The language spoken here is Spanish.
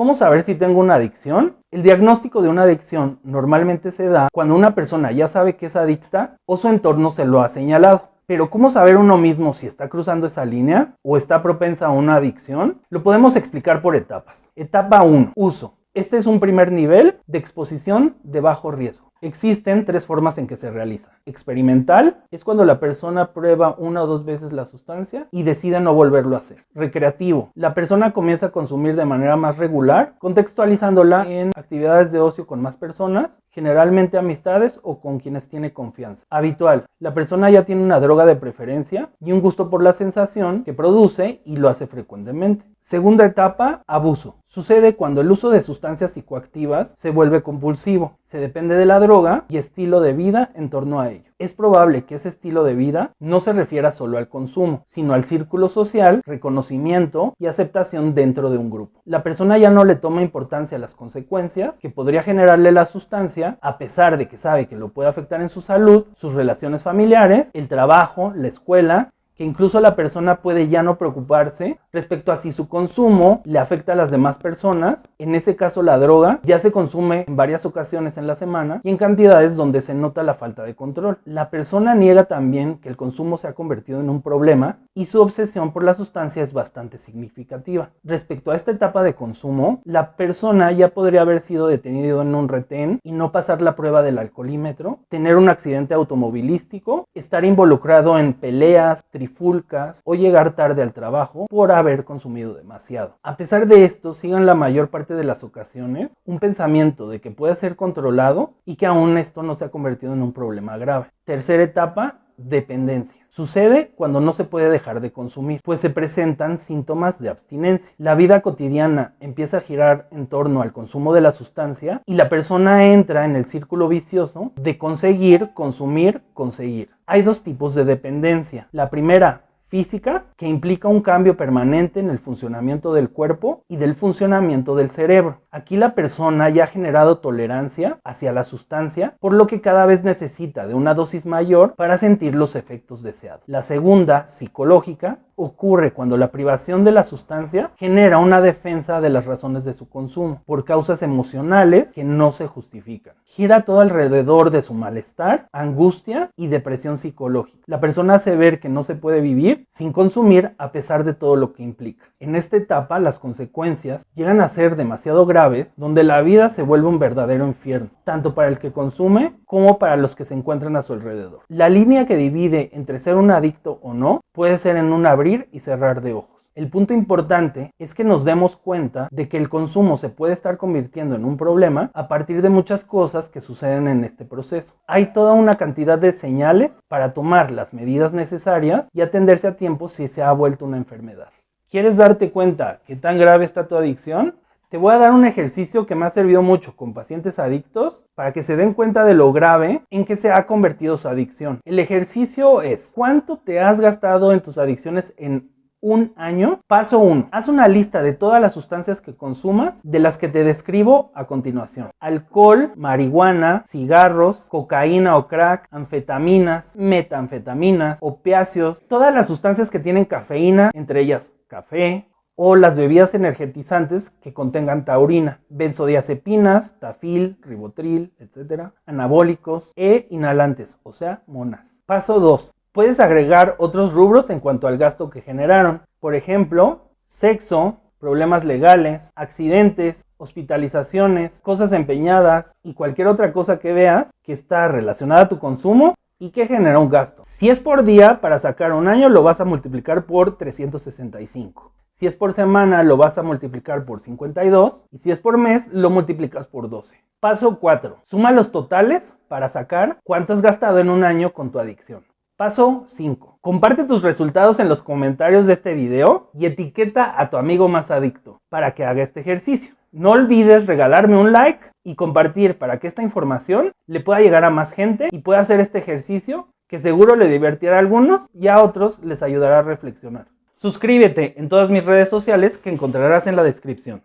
¿Cómo saber si tengo una adicción? El diagnóstico de una adicción normalmente se da cuando una persona ya sabe que es adicta o su entorno se lo ha señalado. Pero ¿cómo saber uno mismo si está cruzando esa línea o está propensa a una adicción? Lo podemos explicar por etapas. Etapa 1. Uso. Este es un primer nivel de exposición de bajo riesgo. Existen tres formas en que se realiza. Experimental es cuando la persona prueba una o dos veces la sustancia y decide no volverlo a hacer. Recreativo. La persona comienza a consumir de manera más regular, contextualizándola en actividades de ocio con más personas, generalmente amistades o con quienes tiene confianza. Habitual. La persona ya tiene una droga de preferencia y un gusto por la sensación que produce y lo hace frecuentemente. Segunda etapa, abuso. Sucede cuando el uso de sustancias psicoactivas se vuelve compulsivo. Se depende de la droga y estilo de vida en torno a ello. Es probable que ese estilo de vida no se refiera solo al consumo, sino al círculo social, reconocimiento y aceptación dentro de un grupo. La persona ya no le toma importancia a las consecuencias que podría generarle la sustancia, a pesar de que sabe que lo puede afectar en su salud, sus relaciones familiares, el trabajo, la escuela que incluso la persona puede ya no preocuparse respecto a si su consumo le afecta a las demás personas. En ese caso la droga ya se consume en varias ocasiones en la semana y en cantidades donde se nota la falta de control. La persona niega también que el consumo se ha convertido en un problema y su obsesión por la sustancia es bastante significativa. Respecto a esta etapa de consumo, la persona ya podría haber sido detenido en un retén y no pasar la prueba del alcoholímetro, tener un accidente automovilístico, estar involucrado en peleas, fulcas o llegar tarde al trabajo por haber consumido demasiado. A pesar de esto, sigan la mayor parte de las ocasiones un pensamiento de que puede ser controlado y que aún esto no se ha convertido en un problema grave. Tercera etapa, dependencia. Sucede cuando no se puede dejar de consumir, pues se presentan síntomas de abstinencia. La vida cotidiana empieza a girar en torno al consumo de la sustancia y la persona entra en el círculo vicioso de conseguir, consumir, conseguir. Hay dos tipos de dependencia. La primera, física que implica un cambio permanente en el funcionamiento del cuerpo y del funcionamiento del cerebro. Aquí la persona ya ha generado tolerancia hacia la sustancia, por lo que cada vez necesita de una dosis mayor para sentir los efectos deseados. La segunda, psicológica, ocurre cuando la privación de la sustancia genera una defensa de las razones de su consumo por causas emocionales que no se justifican. Gira todo alrededor de su malestar, angustia y depresión psicológica. La persona hace ver que no se puede vivir sin consumir a pesar de todo lo que implica. En esta etapa las consecuencias llegan a ser demasiado graves donde la vida se vuelve un verdadero infierno, tanto para el que consume como para los que se encuentran a su alrededor. La línea que divide entre ser un adicto o no puede ser en un abrir y cerrar de ojos. El punto importante es que nos demos cuenta de que el consumo se puede estar convirtiendo en un problema a partir de muchas cosas que suceden en este proceso. Hay toda una cantidad de señales para tomar las medidas necesarias y atenderse a tiempo si se ha vuelto una enfermedad. ¿Quieres darte cuenta qué tan grave está tu adicción? Te voy a dar un ejercicio que me ha servido mucho con pacientes adictos para que se den cuenta de lo grave en que se ha convertido su adicción. El ejercicio es, ¿cuánto te has gastado en tus adicciones en un año. Paso 1. Haz una lista de todas las sustancias que consumas de las que te describo a continuación. Alcohol, marihuana, cigarros, cocaína o crack, anfetaminas, metanfetaminas, opiáceos, todas las sustancias que tienen cafeína, entre ellas café, o las bebidas energetizantes que contengan taurina, benzodiazepinas, tafil, ribotril, etc., anabólicos e inhalantes, o sea, monas. Paso 2. Puedes agregar otros rubros en cuanto al gasto que generaron. Por ejemplo, sexo, problemas legales, accidentes, hospitalizaciones, cosas empeñadas y cualquier otra cosa que veas que está relacionada a tu consumo y que genera un gasto. Si es por día, para sacar un año lo vas a multiplicar por 365. Si es por semana, lo vas a multiplicar por 52. Y si es por mes, lo multiplicas por 12. Paso 4. Suma los totales para sacar cuánto has gastado en un año con tu adicción. Paso 5. Comparte tus resultados en los comentarios de este video y etiqueta a tu amigo más adicto para que haga este ejercicio. No olvides regalarme un like y compartir para que esta información le pueda llegar a más gente y pueda hacer este ejercicio que seguro le divertirá a algunos y a otros les ayudará a reflexionar. Suscríbete en todas mis redes sociales que encontrarás en la descripción.